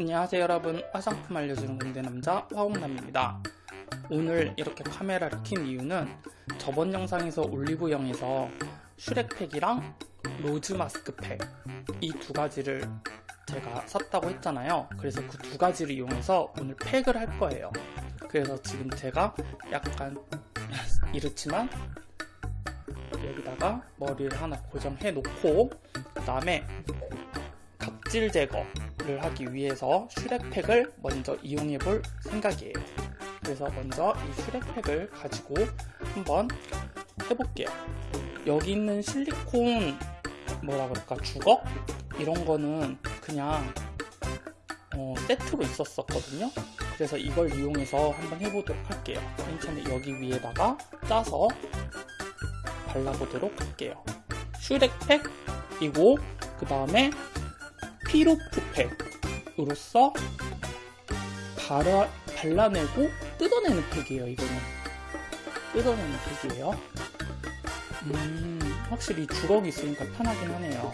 안녕하세요 여러분. 화장품 알려주는 공대 남자 화홍남입니다. 오늘 이렇게 카메라를 킨 이유는 저번 영상에서 올리브영에서 슈렉팩이랑 로즈 마스크팩 이 두 가지를 제가 샀다고 했잖아요. 그래서 그 두 가지를 이용해서 오늘 팩을 할 거예요. 그래서 지금 제가 약간 이렇지만 여기다가 머리를 하나 고정해 놓고 그 다음에 각질 제거 를 하기 위해서 슈렉팩을 먼저 이용해 볼 생각이에요. 그래서 먼저 이 슈렉팩을 가지고 한번 해볼게요. 여기 있는 실리콘 뭐라 그럴까 주걱? 이런 거는 그냥 어, 세트로 있었었거든요. 그래서 이걸 이용해서 한번 해보도록 할게요. 맨 처음에 여기 위에다가 짜서 발라보도록 할게요. 슈렉팩이고 그 다음에 피로프팩으로서 발라, 발라내고 뜯어내는 팩이에요 이거는. 뜯어내는 팩이에요. 음 확실히 주걱이 있으니까 편하긴 하네요.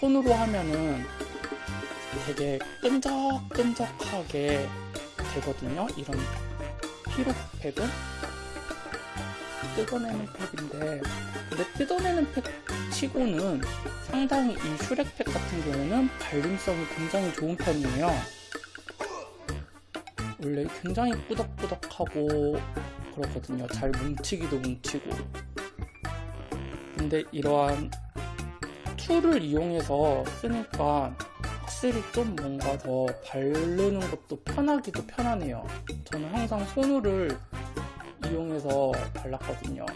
손으로 하면은 되게 끈적끈적하게 되거든요 이런 peel-off 팩은 뜯어내는 팩인데 근데 뜯어내는 팩 치고는 상당히 이 슈렉팩 같은 경우는 발림성이 굉장히 좋은 편이에요. 원래 굉장히 꾸덕꾸덕하고 그렇거든요. 잘 뭉치기도 뭉치고. 근데 이러한 tool을 이용해서 쓰니까 확실히 좀 뭔가 더 바르는 것도 편하기도 편하네요. 저는 항상 손으를 이용해서 발랐거든요.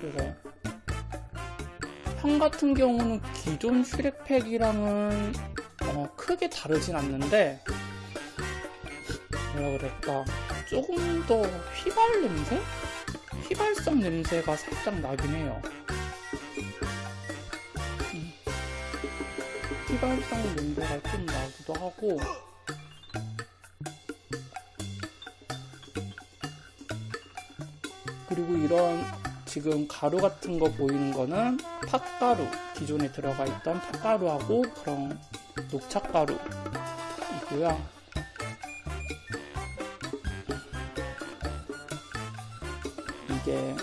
그래서 향 같은 경우는 기존 슈렉팩이랑은 어, 크게 다르진 않는데 뭐라 그럴까 조금 더 휘발 냄새? 휘발성 냄새가 살짝 나긴 해요 음. 휘발성 냄새가 좀 나기도 하고 그리고 이런 지금 가루 같은 거 보이는 거는 팥가루 기존에 들어가 있던 팥가루하고 그런 녹차가루이고요. 이게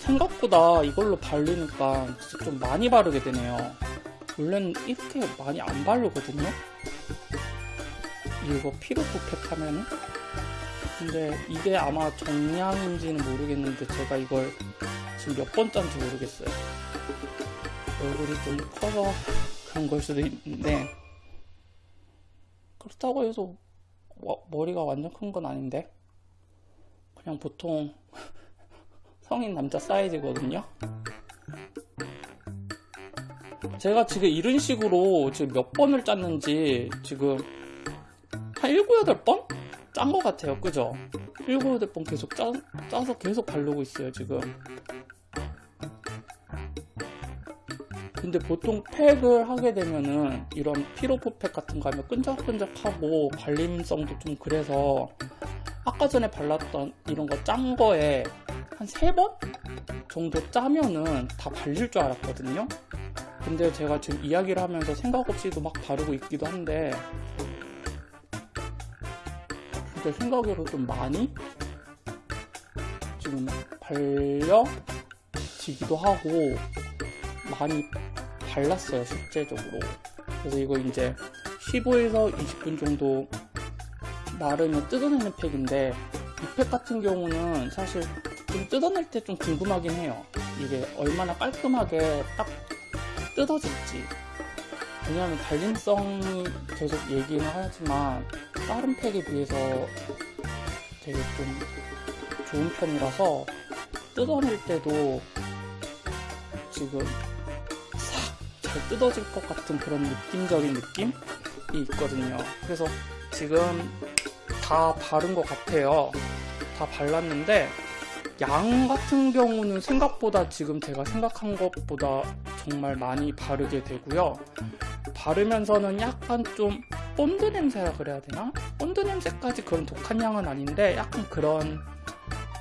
생각보다 이걸로 바르니까 좀 많이 바르게 되네요. 원래는 이렇게 많이 안 바르거든요. 이거 피로프팩 하면은 근데 이게 아마 정량인지는 모르겠는데 제가 이걸 지금 몇 번째인지 모르겠어요 얼굴이 좀 커서 그런 걸 수도 있는데 그렇다고 해서 머리가 완전 큰 건 아닌데 그냥 보통 성인 남자 사이즈거든요 제가 지금 이런 식으로 지금 몇 번을 짰는지 지금 한 7, 8번? 짠 것 같아요. 그죠? 7, 8번 계속 짜, 짜서 계속 바르고 있어요 지금. 근데 보통 팩을 하게 되면은 이런 피로포 팩 같은 거 하면 끈적끈적하고 발림성도 좀 그래서 아까 전에 발랐던 이런 거 짠 거에 한 3번 정도 짜면은 다 발릴 줄 알았거든요. 근데 제가 지금 이야기를 하면서 생각 없이도 막 바르고 있기도 한데 제 생각으로 좀 많이 지금 발려지기도 하고 많이 발랐어요 실제적으로. 그래서 이거 이제 15에서 20분 정도 나르면 뜯어내는 팩인데 이 팩 같은 경우는 사실 좀 뜯어낼 때 좀 궁금하긴 해요. 이게 얼마나 깔끔하게 딱 뜯어질지. 왜냐하면 발림성이 계속 얘기는 하지만 다른 팩에 비해서 되게 좀 좋은 편이라서 뜯어낼 때도 지금 싹 잘 뜯어질 것 같은 그런 느낌적인 느낌이 있거든요. 그래서 지금 다 바른 것 같아요. 다 발랐는데 양 같은 경우는 생각보다 지금 제가 생각한 것보다 정말 많이 바르게 되고요. 바르면서는 약간 좀 본드 냄새라 그래야 되나? 본드 냄새까지 그런 독한 향은 아닌데 약간 그런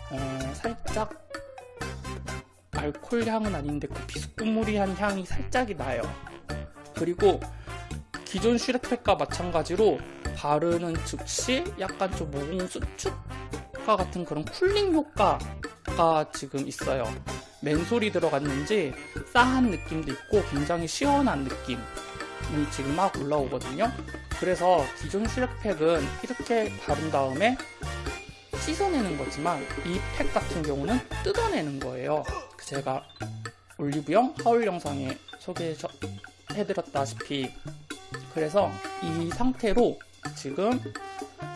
어, 살짝 알코올 향은 아닌데 그 비스무리한 향이 살짝이 나요 그리고 기존 슈렉팩과 마찬가지로 바르는 즉시 약간 좀 모공 수축과 같은 그런 쿨링 효과가 지금 있어요. 맨솔이 들어갔는지 싸한 느낌도 있고 굉장히 시원한 느낌이 지금 막 올라오거든요. 그래서 기존 슈렉팩은 이렇게 바른 다음에 씻어내는 거지만 이 팩 같은 경우는 뜯어내는 거예요. 제가 올리브영 하울 영상에 소개해드렸다시피 그래서 이 상태로 지금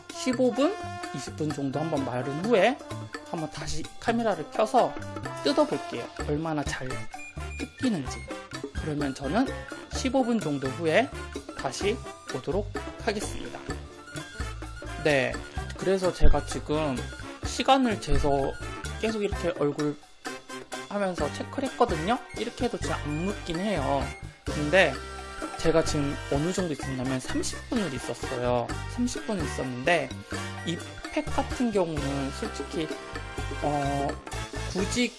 15분, 20분 정도 한번 마른 후에 한번 다시 카메라를 켜서 뜯어볼게요. 얼마나 잘 뜯기는지. 그러면 저는 15분 정도 후에 다시 보도록 하겠습니다. 네. 그래서 제가 지금 시간을 재서 계속 이렇게 얼굴 하면서 체크를 했거든요. 이렇게 해도 진짜 안 묻긴 해요. 근데 제가 지금 어느 정도 있었냐면 30분을 있었어요. 30분을 있었는데 이 팩 같은 경우는 솔직히 어 굳이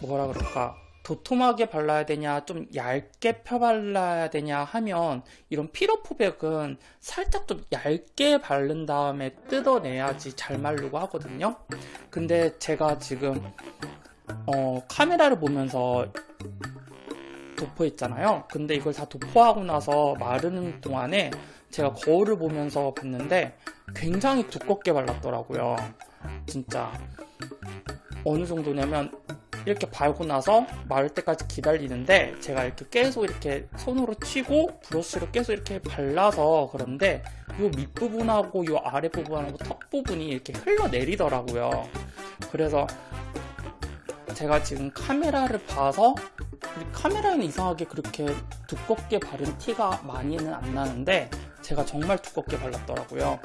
뭐라 그럴까 도톰하게 발라야 되냐 좀 얇게 펴발라야 되냐 하면 이런 피로포백은 살짝 좀 얇게 바른 다음에 뜯어내야지 잘 마르고 하거든요. 근데 제가 지금 어 카메라를 보면서 도포했잖아요. 근데 이걸 다 도포하고 나서 마르는 동안에 제가 거울을 보면서 봤는데 굉장히 두껍게 발랐더라고요. 진짜. 어느 정도냐면 이렇게 발고 나서 마를 때까지 기다리는데 제가 이렇게 계속 이렇게 손으로 치고 브러쉬로 계속 이렇게 발라서 그런데 이 밑부분하고 이 아랫부분하고 턱 부분이 이렇게 흘러내리더라고요. 그래서 제가 지금 카메라를 봐서 카메라에는 이상하게 그렇게 두껍게 바른 티가 많이는 안 나는데 제가 정말 두껍게 발랐더라고요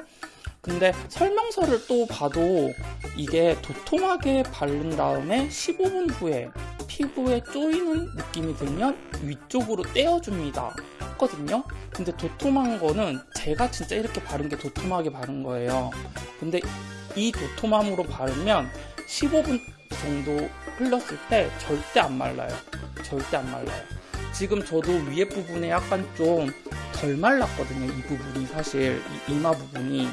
근데 설명서를 또 봐도 이게 도톰하게 바른 다음에 15분 후에 피부에 쪼이는 느낌이 들면 위쪽으로 떼어줍니다. 했거든요. 근데 도톰한 거는 제가 진짜 이렇게 바른 게 도톰하게 바른 거예요. 근데 이 도톰함으로 바르면 15분 정도 흘렀을 때 절대 안 말라요. 절대 안 말라요 지금 저도 위에 부분에 약간 좀 덜 말랐거든요 이 부분이 사실 이 이마 부분이.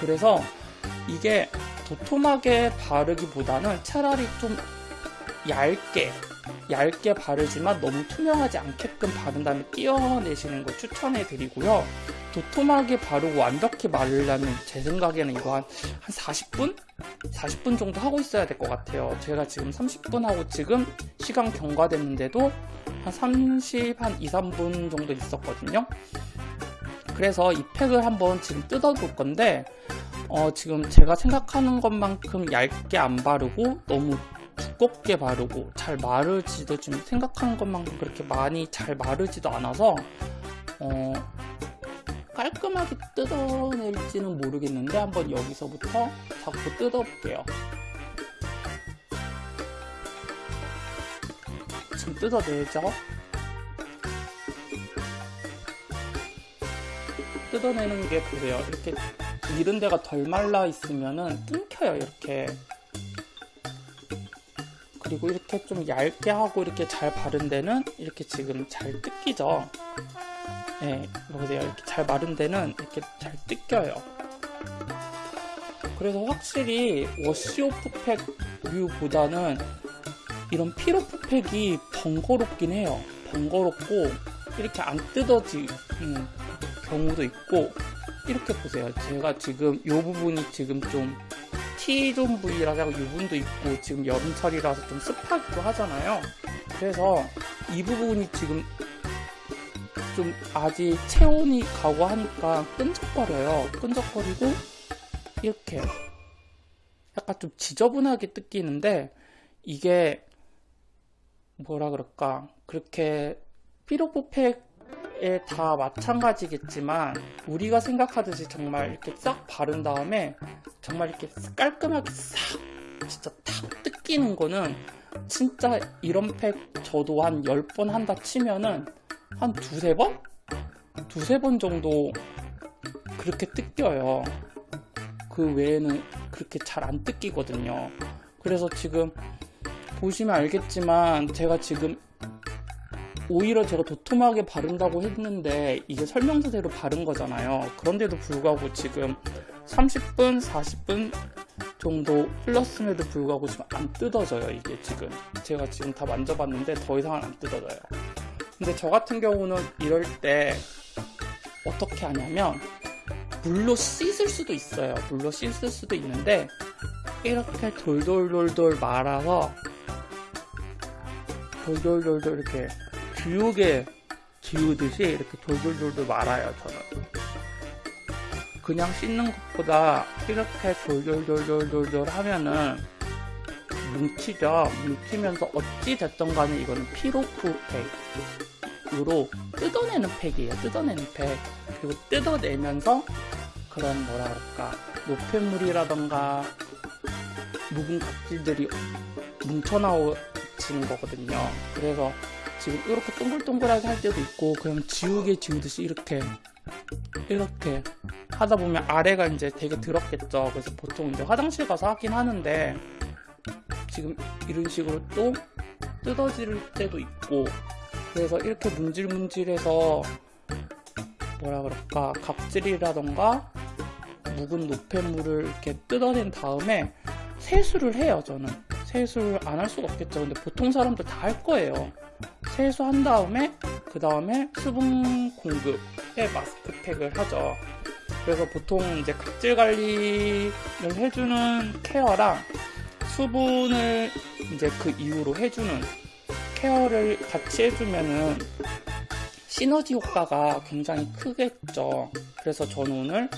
그래서 이게 도톰하게 바르기보다는 차라리 좀 얇게 얇게 바르지만 너무 투명하지 않게끔 바른 다음에 띄어내시는 걸 추천해 드리고요. 도톰하게 바르고 완벽히 마르려면 제 생각에는 이거 한, 한 40분? 40분 정도 하고 있어야 될 것 같아요. 제가 지금 30분 하고 지금 시간 경과됐는데도 한 30, 한 2, 3분 정도 있었거든요. 그래서 이 팩을 한번 지금 뜯어 볼 건데 어, 지금 제가 생각하는 것만큼 얇게 안 바르고 너무 두껍게 바르고 잘 마르지도 지금 생각하는 것만큼 그렇게 많이 잘 마르지도 않아서 어, 깔끔하게 뜯어낼지는 모르겠는데 한번 여기서부터 자꾸 뜯어볼게요. 지금 뜯어내죠? 뜯어내는 게 보세요. 이렇게 이런 데가 덜 말라 있으면은 끊겨요 이렇게 그리고 이렇게 좀 얇게 하고 이렇게 잘 바른 데는 이렇게 지금 잘 뜯기죠? 네, 보세요. 이렇게 잘 마른 데는 이렇게 잘 뜯겨요. 그래서 확실히 워시오프 팩 류보다는 이런 피로프 팩이 번거롭긴 해요. 번거롭고 이렇게 안 뜯어지는 경우도 있고. 이렇게 보세요. 제가 지금 이 부분이 지금 좀 T존 부위라서 이 부분도 있고 지금 여름철이라서 좀 습하기도 하잖아요. 그래서 이 부분이 지금 좀 아직 체온이 가고 하니까 끈적거려요. 끈적거리고 이렇게 약간 좀 지저분하게 뜯기는데 이게 뭐라 그럴까? 그렇게 피로포팩 다 마찬가지겠지만 우리가 생각하듯이 정말 이렇게 싹 바른 다음에 정말 이렇게 깔끔하게 싹 진짜 탁 뜯기는 거는 진짜 이런 팩 저도 한 10번 한다 치면은 한 두세 번? 두세 번 정도 그렇게 뜯겨요 그 외에는 그렇게 잘 안 뜯기거든요 그래서 지금 보시면 알겠지만 제가 지금 오히려 제가 도톰하게 바른다고 했는데 이게 설명서대로 바른 거잖아요. 그런데도 불구하고 지금 30분, 40분 정도 흘렀음에도 불구하고 지금 안 뜯어져요. 이게 지금 제가 지금 다 만져봤는데 더 이상은 안 뜯어져요. 근데 저 같은 경우는 이럴 때 어떻게 하냐면 물로 씻을 수도 있어요. 물로 씻을 수도 있는데 이렇게 돌돌돌돌 말아서 돌돌돌돌 이렇게 교육에 지우듯이 이렇게 돌돌돌돌 말아요. 저는 그냥 씻는 것보다 이렇게 돌돌돌돌돌돌 하면은 뭉치죠. 뭉치면서 어찌 됐던 간에 이거는 피로프 팩으로 뜯어내는 팩이에요. 뜯어내는 팩. 그리고 뜯어내면서 그런 뭐라 그럴까 노폐물이라던가 묵은 각질들이 뭉쳐나오지는 거거든요. 그래서 지금 이렇게 동글동글하게 할 때도 있고 그냥 지우개 지우듯이 이렇게 이렇게 하다 보면 아래가 이제 되게 더럽겠죠. 그래서 보통 이제 화장실 가서 하긴 하는데 지금 이런 식으로 또 뜯어질 때도 있고 그래서 이렇게 문질문질해서 뭐라 그럴까? 각질이라던가 묵은 노폐물을 이렇게 뜯어낸 다음에 세수를 해요 저는. 세수를 안 할 수가 없겠죠. 근데 보통 사람들 다 할 거예요 세수한 다음에 그 다음에 수분 공급에 마스크팩을 하죠 그래서 보통 이제 각질 관리를 해주는 케어랑 수분을 이제 그 이후로 해주는 케어를 같이 해주면은 시너지 효과가 굉장히 크겠죠. 그래서 저는 오늘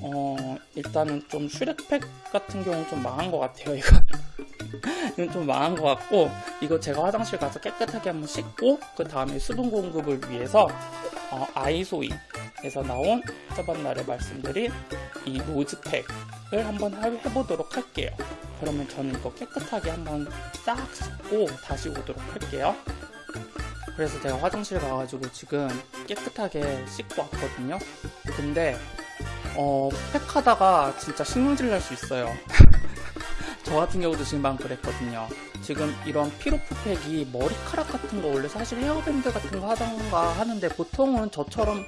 어 일단은 좀 슈렉팩 같은 경우 좀 망한 것 같아요. 이거 좀 망한 것 같고 이거 제가 화장실 가서 깨끗하게 한번 씻고 그 다음에 수분 공급을 위해서 어, 아이소이에서 나온 저번 날에 말씀드린 이 노즈팩을 한번 해보도록 할게요. 그러면 저는 이거 깨끗하게 한번 싹 씻고 다시 오도록 할게요. 그래서 제가 화장실 가가지고 지금 깨끗하게 씻고 왔거든요. 근데 어, 팩하다가 진짜 신경질 날 수 있어요. 저 같은 경우도 지금 방 그랬거든요. 지금 이런 피로프 팩이 머리카락 같은 거 원래 사실 헤어밴드 같은 거 하던가 하는데 보통은 저처럼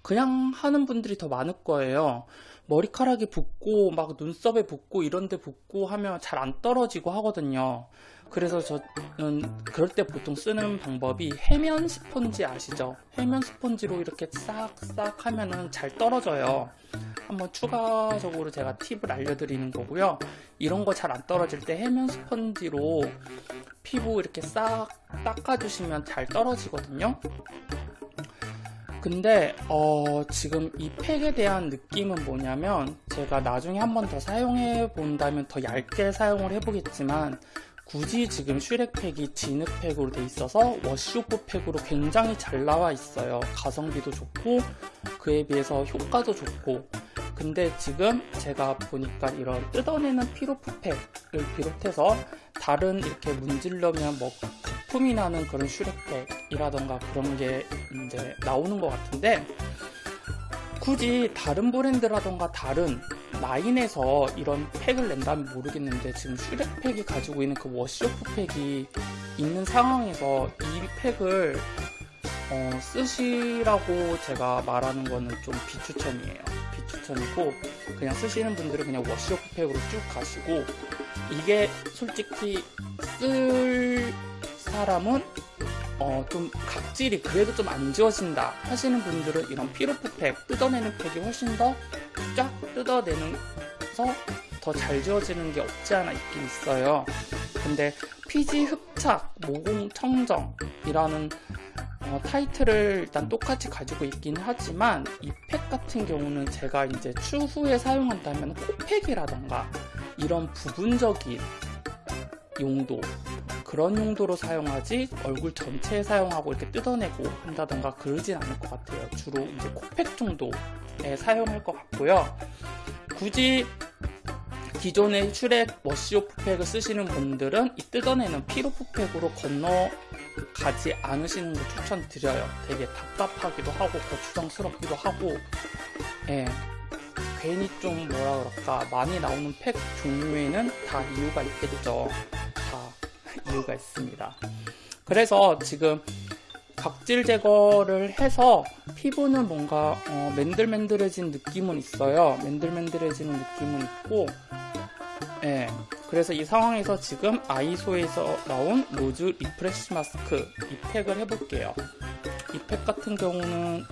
그냥 하는 분들이 더 많을 거예요. 머리카락이 붓고 막 눈썹에 붓고 이런데 붓고 하면 잘 안 떨어지고 하거든요. 그래서 저는 그럴 때 보통 쓰는 방법이 해면 스펀지 아시죠? 해면 스펀지로 이렇게 싹싹 하면은 잘 떨어져요. 한번 추가적으로 제가 팁을 알려드리는 거고요. 이런 거 잘 안 떨어질 때 해면 스펀지로 피부 이렇게 싹 닦아주시면 잘 떨어지거든요. 근데 어, 지금 이 팩에 대한 느낌은 뭐냐면 제가 나중에 한 번 더 사용해 본다면 더 얇게 사용을 해보겠지만 굳이 지금 슈렉팩이 진흙팩으로 돼 있어서 wash-off 팩으로 굉장히 잘 나와 있어요. 가성비도 좋고 그에 비해서 효과도 좋고. 근데 지금 제가 보니까 이런 뜯어내는 peel-off 팩을 비롯해서 다른 이렇게 문질러면 뭐 거품이 나는 그런 슈렉팩이라던가 그런 게 이제 나오는 것 같은데 굳이 다른 브랜드라던가 다른 라인에서 이런 팩을 낸다면 모르겠는데 지금 슈렉팩이 가지고 있는 그 wash-off 팩이 있는 상황에서 이 팩을 어, 쓰시라고 제가 말하는 거는 좀 비추천이에요. 비추천이고 그냥 쓰시는 분들은 그냥 wash-off 팩으로 쭉 가시고 이게 솔직히 쓸 사람은 어, 좀 각질이 그래도 좀 안 지워진다 하시는 분들은 이런 peel-off 팩 뜯어내는 팩이 훨씬 더 쫙 뜯어내면서 더 잘 지워지는 게 없지 않아 있긴 있어요. 근데 피지 흡착 모공 청정이라는 어, 타이틀을 일단 똑같이 가지고 있긴 하지만 이 팩 같은 경우는 제가 이제 추후에 사용한다면 코팩이라던가 이런 부분적인 용도 그런 용도로 사용하지 얼굴 전체에 사용하고 이렇게 뜯어내고 한다던가 그러진 않을 것 같아요. 주로 이제 코팩 정도에 사용할 것 같고요. 굳이 기존의 슈렉 wash-off 팩을 쓰시는 분들은 이 뜯어내는 peel-off 팩으로 건너가지 않으시는 거 추천드려요. 되게 답답하기도 하고 거추장스럽기도 하고 예. 괜히 좀 뭐라 그럴까 많이 나오는 팩 종류에는 다 이유가 있겠죠. 다 이유가 있습니다. 그래서 지금 각질 제거를 해서 피부는 뭔가 어, 맨들맨들해진 느낌은 있어요. 맨들맨들해지는 느낌은 있고 예, 그래서 이 상황에서 지금 아이소이에서 나온 로즈 리프레시 마스크 이 팩을 해볼게요. 이팩 같은 경우는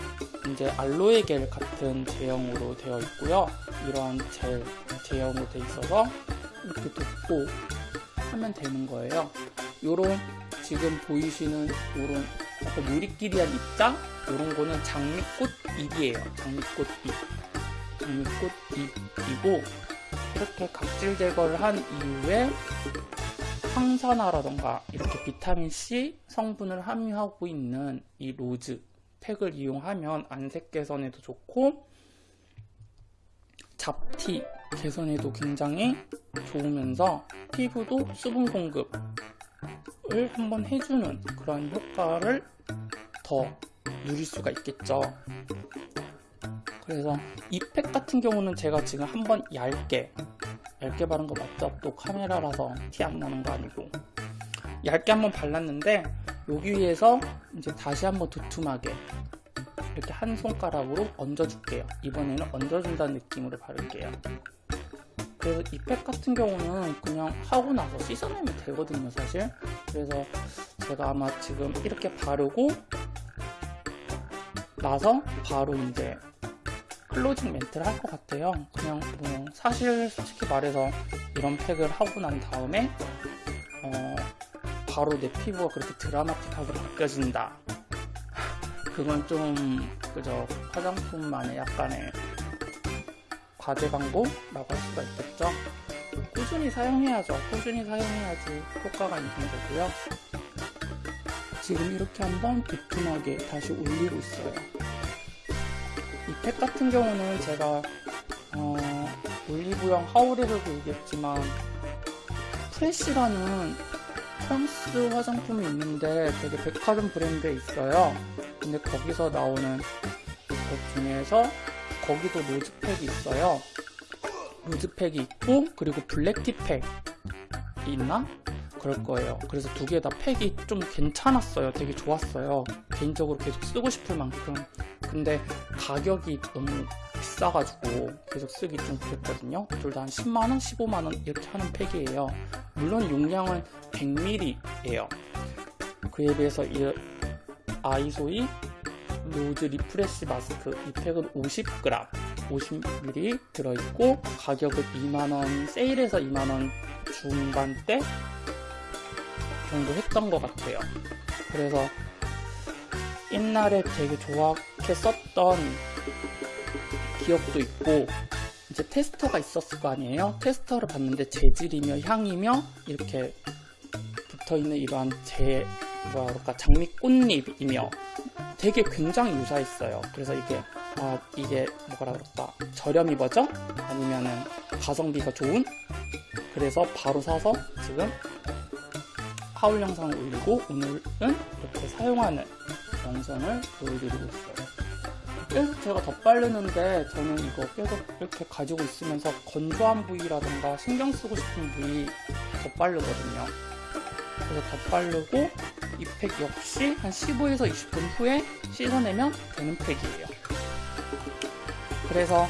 이제 알로에 겔 같은 제형으로 되어 있고요. 이러한 젤 제형으로 되어 있어서 이렇게 덮고 하면 되는 거예요. 요런 지금 보이시는 요런 약간 유리끼리한 입장 요런 거는 장미꽃 잎이에요. 장미꽃 잎. 장미꽃 잎이고 이렇게 각질 제거를 한 이후에 항산화라던가 이렇게 비타민C 성분을 함유하고 있는 이 로즈 팩을 이용하면 안색 개선에도 좋고 잡티 개선에도 굉장히 좋으면서 피부도 수분 공급을 한번 해주는 그런 효과를 더 누릴 수가 있겠죠. 그래서 이팩 같은 경우는 제가 지금 한번 얇게 얇게 바른 거 맞죠? 또 카메라라서 티 안 나는 거 아니고 얇게 한번 발랐는데 여기 위에서 이제 다시 한번 두툼하게 이렇게 한 손가락으로 얹어줄게요. 이번에는 얹어준다는 느낌으로 바를게요. 그래서 이팩 같은 경우는 그냥 하고 나서 씻어내면 되거든요, 사실. 그래서 제가 아마 지금 이렇게 바르고 나서 바로 이제 클로징 멘트를 할 것 같아요. 그냥 뭐 사실 솔직히 말해서 이런 팩을 하고 난 다음에 어 바로 내 피부가 그렇게 드라마틱하게 바뀌어진다. 그건 좀 그저 화장품만의 약간의 과대 광고라고 할 수가 있겠죠. 꾸준히 사용해야죠. 꾸준히 사용해야지 효과가 있는 거고요. 지금 이렇게 한번 두툼하게 다시 올리고 있어요. 이 팩 같은 경우는 제가 어, 올리브영 하울에서도 얘기했지만 프레시라는 프랑스 화장품이 있는데 되게 백화점 브랜드에 있어요. 근데 거기서 나오는 것 중에서 거기도 로즈팩이 있어요. 로즈팩이 있고 그리고 블랙티팩이 있나? 그럴 거예요. 그래서 두 개 다 팩이 좀 괜찮았어요. 되게 좋았어요. 개인적으로 계속 쓰고 싶을 만큼. 근데 가격이 너무 비싸가지고 계속 쓰기 좀 그랬거든요. 둘 다 한 10만원, 15만원 이렇게 하는 팩이에요. 물론 용량은 100ml예요. 그에 비해서 이 아이소이 로즈 리프레시 마스크 이 팩은 50g 50ml 들어있고 가격은 2만원 세일해서 2만원 중반대 정도 했던 것 같아요. 그래서 옛날에 되게 좋게 썼던 기억도 있고 이제 테스터가 있었을 거 아니에요? 테스터를 봤는데 재질이며 향이며 이렇게 붙어있는 이러한 제 그럴까 장미꽃잎이며 되게 굉장히 유사했어요. 그래서 이게 아 이게 뭐라 그럴까 저렴이 버전 아니면은 가성비가 좋은 그래서 바로 사서 지금 하울 영상을 올리고 오늘은 이렇게 사용하는 영상을 보여드리고 있어요. 계속 제가 덧바르는데 저는 이거 계속 이렇게 가지고 있으면서 건조한 부위라던가 신경 쓰고 싶은 부위 덧바르거든요. 그래서 덧바르고 이 팩 역시 한 15에서 20분 후에 씻어내면 되는 팩이에요. 그래서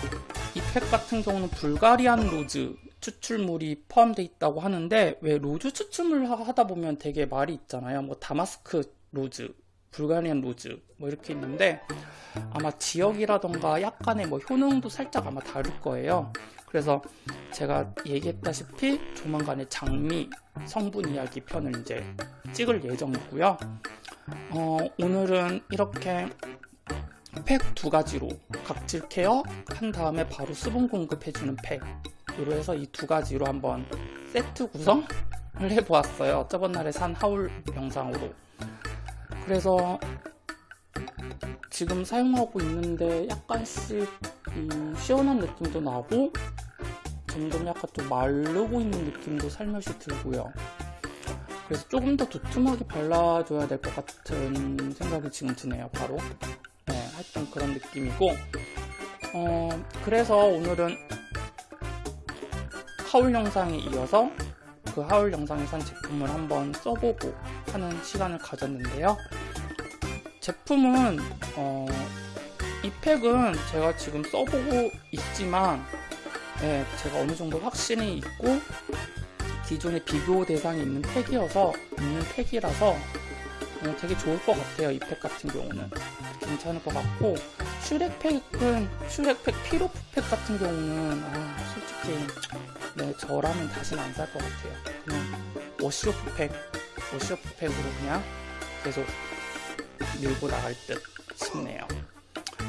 이 팩 같은 경우는 Bulgarian rose 추출물이 포함되어 있다고 하는데 왜 rose 추출물 하다 보면 되게 말이 있잖아요. 뭐 damask rose, Bulgarian rose 뭐 이렇게 있는데 아마 지역이라던가 약간의 뭐 효능도 살짝 아마 다를 거예요. 그래서 제가 얘기했다시피 조만간에 장미 성분 이야기 편을 이제 찍을 예정이고요. 어, 오늘은 이렇게 팩 두 가지로 각질 케어 한 다음에 바로 수분 공급해주는 팩으로 해서 이 두 가지로 한번 세트 구성을 해보았어요. 저번 날에 산 하울 영상으로. 그래서 지금 사용하고 있는데 약간씩 음, 시원한 느낌도 나고 점점 약간 좀 마르고 있는 느낌도 살며시 들고요. 그래서 조금 더 두툼하게 발라줘야 될 것 같은 생각이 지금 드네요, 바로. 네, 하여튼 그런 느낌이고, 어, 그래서 오늘은 하울 영상에 이어서 그 하울 영상에 산 제품을 한번 써보고 하는 시간을 가졌는데요. 제품은 어, 이 팩은 제가 지금 써보고 있지만 예, 제가 어느 정도 확신이 있고 기존에 비교 대상이 있는 팩이어서 있는 팩이라서 어, 되게 좋을 것 같아요. 이 팩 같은 경우는 괜찮을 것 같고 슈렉 팩은 슈렉 팩 peel-off 팩 같은 경우는 아, 솔직히 네 저라면 다시는 안 살 것 같아요. 그냥 wash-off 팩 wash-off 팩으로 그냥 계속 밀고 나갈 듯 싶네요.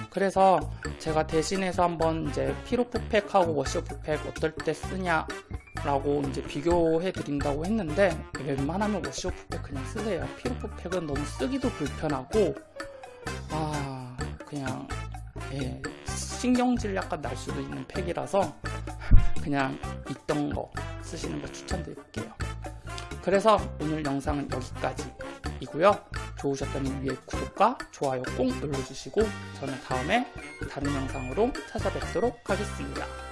그래서 제가 대신해서 한번 이제 peel-off 팩하고 wash-off 팩 어떨 때 쓰냐 라고 이제 비교해 드린다고 했는데 웬만하면 wash-off팩 그냥 쓰세요. peel-off팩은 너무 쓰기도 불편하고 아 그냥 예 신경질 약간 날 수도 있는 팩이라서 그냥 있던 거 쓰시는 거 추천드릴게요. 그래서 오늘 영상은 여기까지 이고요. 좋으셨다면 위에 구독과 좋아요 꼭 눌러주시고 저는 다음에 다른 영상으로 찾아뵙도록 하겠습니다.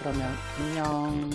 그러면 안녕.